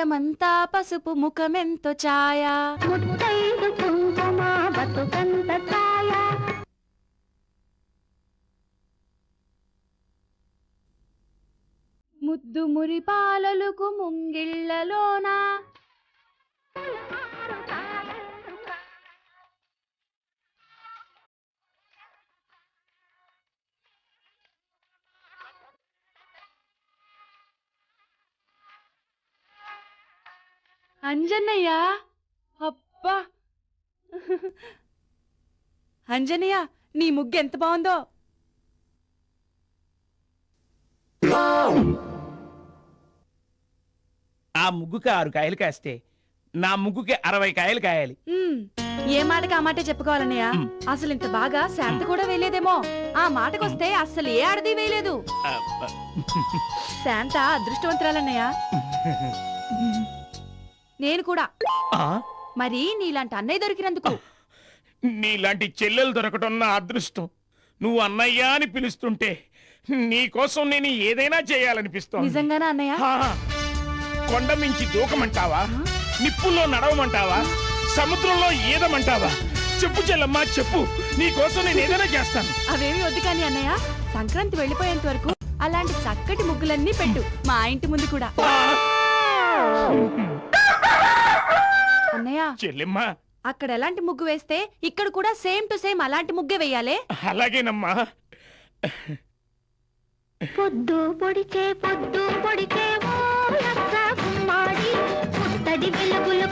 హృదయమంతా పసుపు ముఖమెంతో ఛాయ. ముద్దు మురి పాలలకు ముంగిళ్ళలోనా అంజన్నయ్య? అబ్బా! అంజనయ్య నీ ముగ్గు ఎంత బాగుందో? ఆ ముగ్గుకి ఆరు కాయలు కాస్తే నా ముగ్గుకి అరవై కాయలు కాయాలి. ఏ మాటకి ఆ మాటే చెప్పుకోవాలన్నయ్య. అసలు ఇంత బాగా శాంత కూడా వేయలేదేమో. ఆ మాటకొస్తే అస్సలు ఏ ఆడది వేయలేదు. అబ్బా. శాంత అదృష్టవంతురాలన్నయ్య. నేను కూడా. ఆ? మరి నీలాంటి అన్నయ్య దొరికినందుకు. నీలాంటి చెల్లెలు దొరకటం నా అదృష్టం. నువ్వు అన్నయ్య అని పిలుస్తుంటే నీ కోసం నేను ఏదైనా చేయాలనిపిస్తోంది. నిజంగానా అన్నయ్య? ఆ, కొండ మించి దూకమంటావా? నిప్పుల్లో నడవమంటావా? సముద్రంలో ఈదమంటావా చెప్పు చెల్లమ్మా చెప్పు. నీ కోసం నేను ఏదైనా చేస్తాను. అవేమి వద్దు కానీ అన్నయ్య సంక్రాంతి వెళ్ళిపోయేంత వరకు అలాంటి చక్కటి ముగ్గులన్నీ పెట్టు. మా ఇంటి ముందు కూడా. అన్నయ్య చెల్లెమ్మా. అక్కడ ఎలాంటి ముగ్గు వేస్తే ఇక్కడ కూడా సేమ్ టు సేమ్ అలాంటి ముగ్గే వేయాలే? అలాగేనమ్మా. పొద్దు పొడిచే పొద్దు పొడిచే ఓ లచ్చ గుమ్మాడి వెలుగులు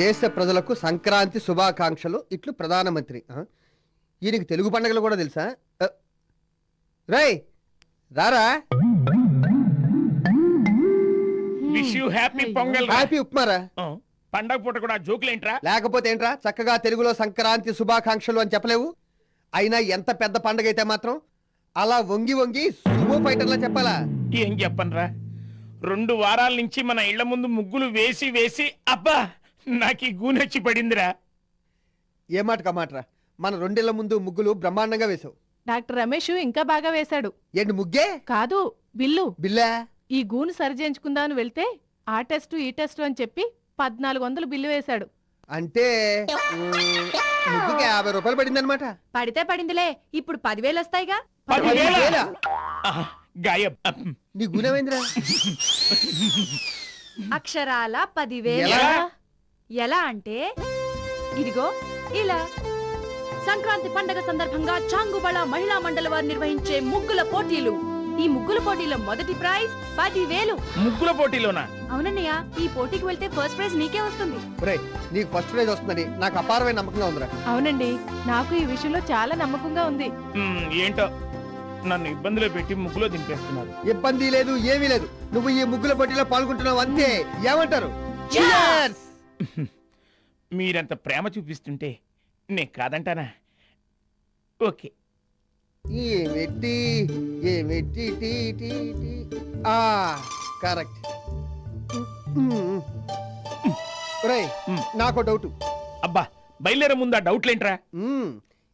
దేశ ప్రజలకు సంక్రాంతి శుభాకాంక్షలు. ఇట్లు ప్రధానమంత్రి. ఆ? ఈయనకి తెలుగు పండుగలు కూడా తెలుసా? రేయ్ రారా? విష్ యూ హ్యాపీ పొంగల్ రా. హ్యాపీ ఉప్మారా? పండగ పూట కూడా జోకులేంట్రా లేకపోతే ఏంట్రా? చక్కగా తెలుగులో సంక్రాంతి శుభాకాంక్షలు అని చెప్పలేవు? అయినా ఎంత పెద్ద పండగ అయితే మాత్రం అలా వంగి వంగి సుమో ఫైటర్లా చెప్పాలా? ఏం చెప్పనరా? రెండు వారాల నుంచి మన ఇళ్ళ ముందు ముగ్గులు వేసి వేసి అబ్బా! నాకు ఈ గూనెచ్చి పడిందిరా. ఏ మాట కమాట్రా మన రెండేళ్ళ ముందు ముగ్గులు బ్రహ్మాండంగా వేశావు. డాక్టర్ రమేష్ ఇంకా బాగా వేశాడు. ఏంటి ముగ్గే? కాదు బిల్లు. బిల్లా? ఈ గూను సరిచేయించుకుందామని వెళ్తే ఆ టెస్టు ఈ టెస్టు అని చెప్పి పద్నాలుగు వందలు బిల్లు వేశాడు. అంటే ఉమ్, ముగ్గుకి యాభై రూపాయలు పడింది అనమాట పడితే పడిందిలే ఇప్పుడు పదివేలు వస్తాయిగా. పదివేల? ఆహా, గాయబ్. నీ గుణమేంద్రా అక్షరాల పదివేలు? ఎలా? ఎలా అంటే ఇదిగో ఇలా. సంక్రాంతి పండగ సందర్భంగా చాంగుబళ మహిళా మండలి వారు నిర్వహించే ముగ్గుల పోటీలు. ఈ ముగ్గుల పోటీలో మొదటి ప్రైజ్ పదివేలు. ముగ్గుల పోటీలోనా? అవునన్నయ్య ఈ పోటీకి వెళ్తే ఫస్ట్ ప్రైజ్ నీకే వస్తుంది. ఒరేయ్ నీకు ఫస్ట్ ప్రైజ్ వస్తుందని నాకు అపారమైన నమ్మకంగా ఉందిరా. అవునండి నాకు ఈ విషయంలో చాలా నమ్మకంగా ఉంది. ఏంటో? నన్ను ఇబ్బందిలో పెట్టి ముగ్గులో దింపేస్తున్నారు. ఇబ్బంది లేదు ఏమీ లేదు. నువ్వు ఈ ముగ్గుల పోటీలో పాల్గొంటున్నావు అంతే. ఏమంటారు? Cheers! మీరంత ప్రేమ చూపిస్తుంటే నేను కాదంటానా? ఓకే. ఏమెట్టి ఏమెట్టి టీ టీ టీ. ఆ కరెక్ట్. నాకు డౌట్. అబ్బా బయలుదేరే ముందు ఆ డౌట్లేంట్రా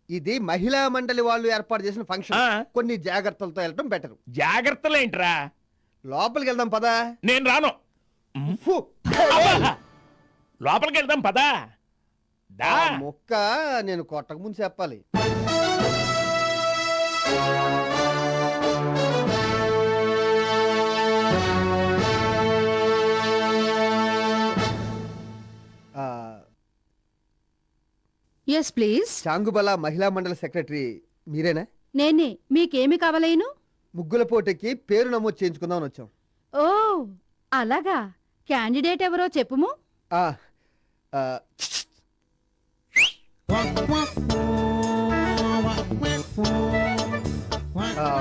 ఇది మహిళా మండలి వాళ్ళు ఏర్పాటు చేసిన ఫంక్షన్. కొన్ని జాగ్రత్తలతో వెళ్ళటం బెటర్ జాగ్రత్తలేంట్రా? లోపలికి వెళ్దాం పదా. నేను రాను! లోపలికి వెళ్దాం పదా. దా. ముక్క నేను కొట్టక ముందు చెప్పాలి. ఎస్ ప్లీజ్ చాంగుబల మహిళా మండల సెక్రటరీ మీరేనా? నేనే. మీకేమి కావాలేను? ముగ్గుల పోటీకి పేరు నమోదు చేయించుకుందామని వచ్చాం. ఓ అలాగా. క్యాండిడేట్ ఎవరో చెప్పుము. ఆ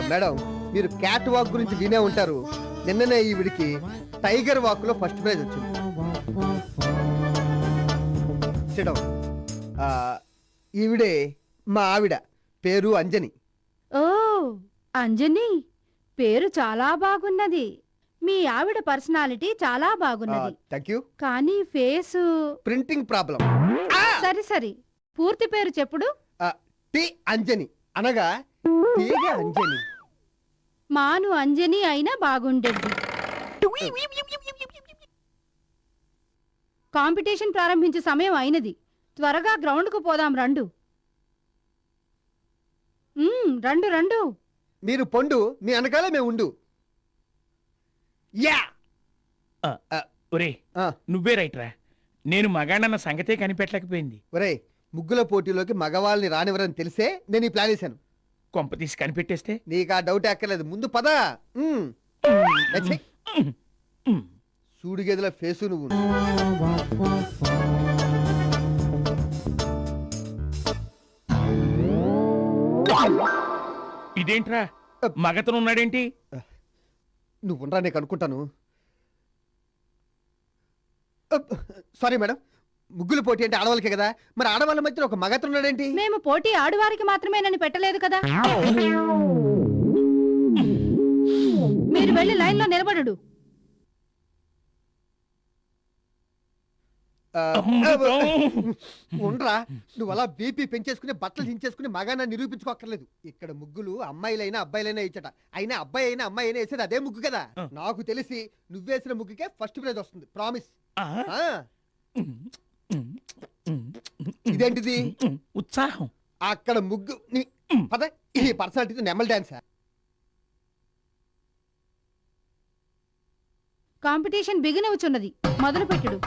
మేడం మీరు క్యాట్ వాక్ గురించి వినే ఉంటారు. నిన్ననే ఈవిడికి టైగర్ వాక్లో ఫస్ట్ ప్రైజ్ వచ్చింది. Sit ఈవిడే మా ఆవిడ పేరు అంజని. ఓ అంజని పేరు చాలా బాగున్నది. మీ ఆవిడ పర్సనాలిటీ చాలా బాగున్నది. థ్యాంక్ యూ కానీ ఫేసు ప్రింటింగ్ ప్రాబ్లం సరి సరి. పూర్తి పేరు చెప్పుడు? టి అంజని. అనగా తీగ అంజని. మాను అంజని అయినా బాగుండేది. కాంపిటీషన్ ప్రారంభించే సమయం అయినది. త్వరగా గ్రౌండ్కు పోదాం రండు. రండు రండు. మీరు పొండు మీ వెనకాల మేము ఉండు యా ఒరే ఆ, నువ్వే రైట్ రా. నేను మగాడన్న సంగతే కనిపెట్టలేకపోయింది. ఒరేయ్ ముగ్గుల పోటీలోకి మగవాళ్ళని రానివ్వరని తెలిసే నేను ఈ ప్లాన్ వేశాను. కొంప తీసి కనిపెట్టేస్తే? నీకు ఆ డౌట్ ఎక్కర్లేదు ముందు పద. ఉమ్. ఎచ్చే. సూడి గదిల ఫేసు నువ్వు. ఇదేంట్రా? మగతను ఉన్నాడేంటి నువ్వు ఉండరా నీకు అనుకుంటాను. అప్. సారీ మేడం ముగ్గుల పోటీ అంటే ఆడవాళ్ళకే కదా. మరి ఆడవాళ్ళ మధ్య ఒక మగతను ఉన్నాడేంటి మేము పోటీ ఆడువారికి మాత్రమేనని పెట్టలేదు కదా. మీరు వెళ్ళి లైన్లో నిలబడు ఆ, అమృతం. ఉండరా నువ్వు అలా బీపీ పెంచేసుకుని బట్టలు దించేసుకుని మగాన నిరూపించుకోక్కర్లేదు. ఇక్కడ ముగ్గులు అమ్మాయిలైనా అబ్బాయిలైనా ఇచ్చట. అయినా అబ్బాయి అయినా అమ్మాయి అయినా వేసేది అదే ముగ్గు కదా. నాకు తెలిసి నువ్వేసిన ముగ్గుకే ఫస్ట్ ప్రైజ్ వస్తుంది. ప్రామిస్? ఇదేంటిది? ఉత్సాహం. అక్కడ ముగ్గు పద. ఈ పర్సనాలిటీతో నెమల్ డాన్సా కాంపిటీషన్ బిగినవుచున్నది మొదలు పెట్టుడు